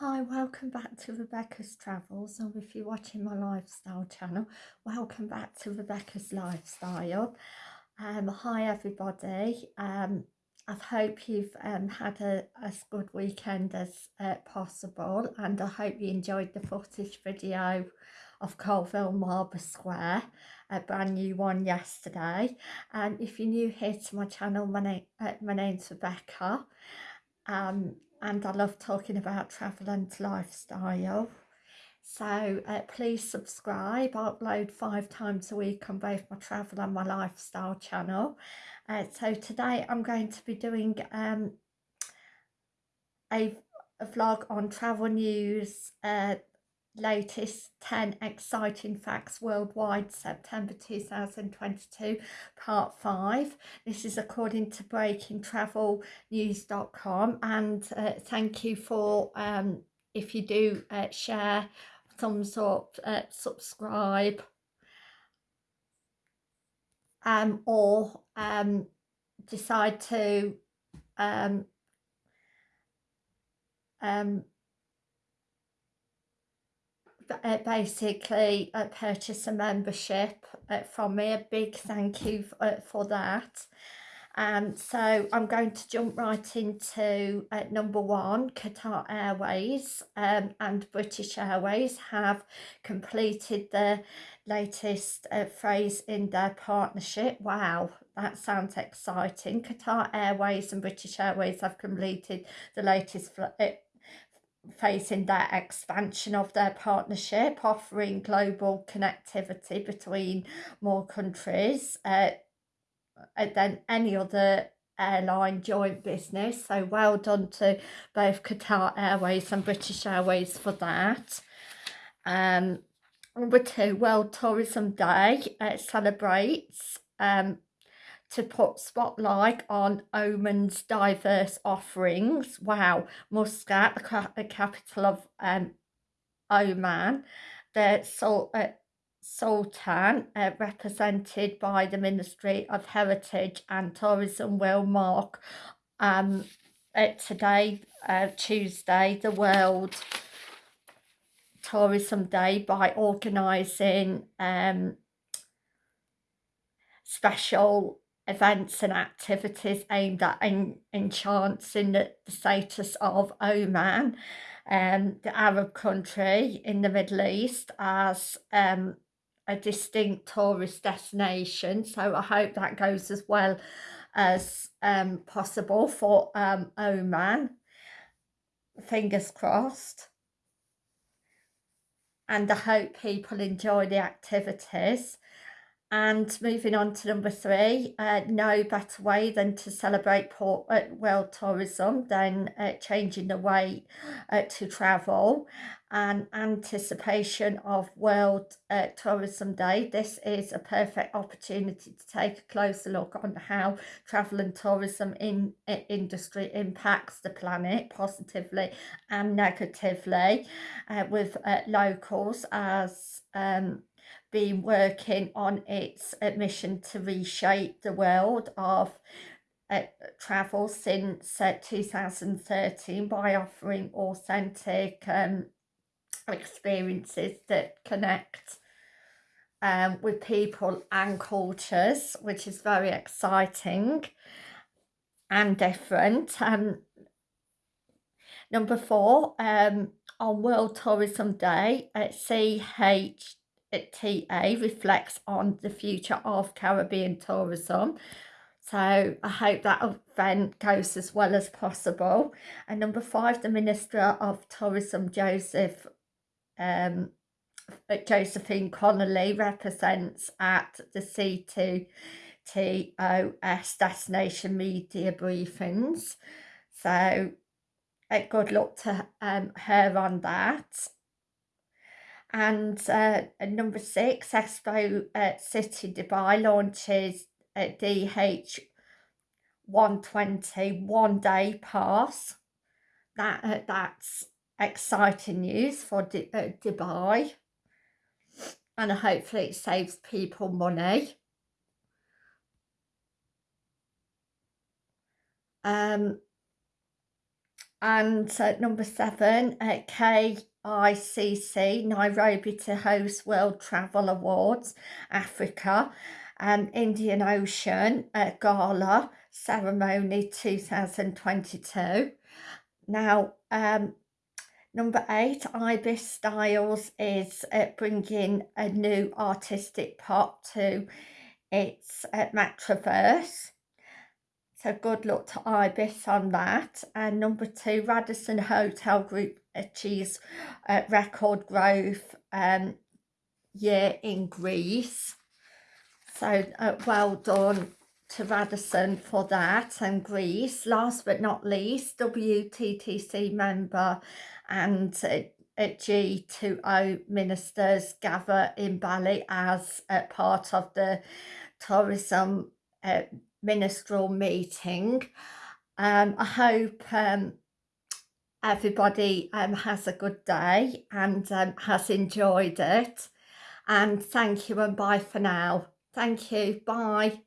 Hi, welcome back to Rebecca's Travels, or if you're watching my lifestyle channel, welcome back to Rebecca's Lifestyle. Um, hi everybody, um, I hope you've um, had a, as good weekend as uh, possible and I hope you enjoyed the footage video of Coalville Marble Square, a brand new one yesterday. And if you're new here to my channel, my, name, uh, my name's Rebecca. Um, and I love talking about travel and lifestyle. So uh, please subscribe. I upload five times a week on both my travel and my lifestyle channel. Uh, so today I'm going to be doing um, a, a vlog on travel news, uh, latest 10 exciting facts worldwide September 2022 part 5 this is according to breakingtravelnews.com and uh, thank you for um, if you do uh, share thumbs up uh, subscribe um, or um, decide to um, um, basically uh, purchase a membership uh, from me. A big thank you uh, for that. Um, so I'm going to jump right into uh, number one, Qatar Airways um, and British Airways have completed the latest uh, phase in their partnership. Wow, that sounds exciting. Qatar Airways and British Airways have completed the latest facing their expansion of their partnership, offering global connectivity between more countries uh, than any other airline joint business. So well done to both Qatar Airways and British Airways for that. Um, number two, World Tourism Day uh, celebrates um, to put spotlight on Oman's diverse offerings. Wow, Muscat, the, the capital of um, Oman, the Sul uh, Sultan, uh, represented by the Ministry of Heritage and Tourism, will mark um, uh, today, uh, Tuesday, the World Tourism Day by organising um, special events and activities aimed at en enhancing the, the status of Oman, um, the Arab country in the Middle East, as um, a distinct tourist destination. So I hope that goes as well as um, possible for um, Oman. Fingers crossed. And I hope people enjoy the activities. And moving on to number three, uh, no better way than to celebrate port, uh, world tourism than uh, changing the way uh, to travel and anticipation of World uh, Tourism Day. This is a perfect opportunity to take a closer look on how travel and tourism in, in uh, industry impacts the planet positively and negatively with locals as um, been working on its mission to reshape the world of uh, travel since uh, 2013 by offering authentic um, experiences that connect um, with people and cultures, which is very exciting and different. Um, number four, um, on World Tourism Day at CH TA reflects on the future of Caribbean tourism. So I hope that event goes as well as possible. And number five, the Minister of Tourism, Joseph um, Josephine Connolly represents at the C2TOS Destination Media Briefings. So good luck to um, her on that. And uh, number six, Expo uh, City Dubai launches a DH 120 one day pass. That uh, That's exciting news for D uh, Dubai. And hopefully it saves people money. Um, And uh, number seven, uh, KICC, Nairobi to host World Travel Awards, Africa, and Indian Ocean uh, Gala Ceremony 2022. Now, um, number eight, Ibis Styles is uh, bringing a new artistic pop to its uh, Metaverse. So good luck to Ibis on that. And number two, Radisson Hotel Group achieves uh, record growth um, year in Greece. So uh, well done to Radisson for that and Greece. Last but not least, WTTC member and uh, G20 ministers gather in Bali as a part of the tourism uh, ministerial meeting. Um, I hope um, everybody um, has a good day and um, has enjoyed it. And thank you and bye for now. Thank you. Bye.